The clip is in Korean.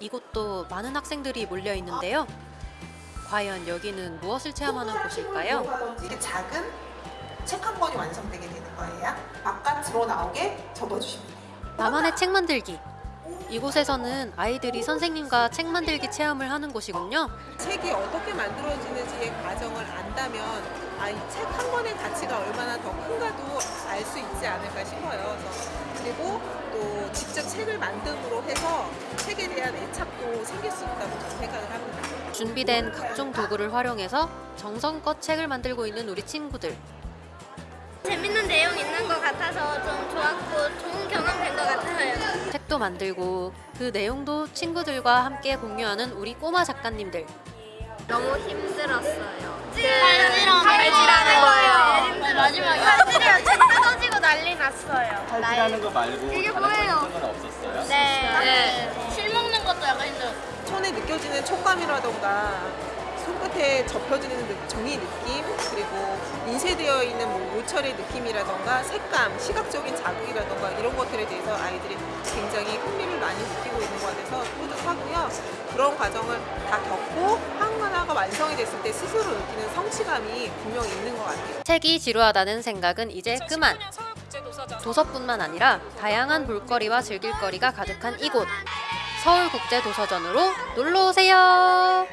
이곳도 많은 학생들이 몰려 있는데요. 과연 여기는 무엇을 체험하는 곳일까요? 이렇게 작은 책 한 권이 완성되게 되는 거예요. 바깥으로 나오게 접어주시면 돼요. 나만의 책 만들기. 이곳에서는 아이들이 선생님과 책 만들기 체험을 하는 곳이군요. 책이 어떻게 만들어지는지의 과정을 안다면 아, 이책 한 권의 가치가 얼마나 더 큰가도 알 수 있지 않을까 싶어요. 그래서 그리고 또 직접 책을 만듦으로 해서 책에 대한 애착도 생길 수 있다고 생각을 합니다. 준비된 각종 도구를 활용해서 정성껏 책을 만들고 있는 우리 친구들. 재밌는 내용 있는 것 같아서 좀 좋았고 좋은 경험 된 것 같아요. 책도 만들고 그 내용도 친구들과 함께 공유하는 우리 꼬마 작가님들. 너무 힘들었어요. 발질하는 거예요. 마지막에 발질이랑 책 뜯어지고 난리 났어요. 탈출하는 거 말고 이게 다른 뭐예요? 없었어요? 네. 느껴지는 촉감이라던가 손끝에 접혀지는 느- 종이 느낌 그리고 인쇄되어 있는 뭐 모철의 느낌이라던가 색감, 시각적인 자극이라던가 이런 것들에 대해서 아이들이 굉장히 흥미를 많이 느끼고 있는 것 같아서 뿌듯하고요. 그런 과정을 다 겪고 한 하나가 완성이 됐을 때 스스로 느끼는 성취감이 분명히 있는 것 같아요. 책이 지루하다는 생각은 이제 그만. 도서뿐만 아니라 다양한 볼거리와 즐길거리가 가득한 이곳. 서울국제도서전으로 놀러 오세요.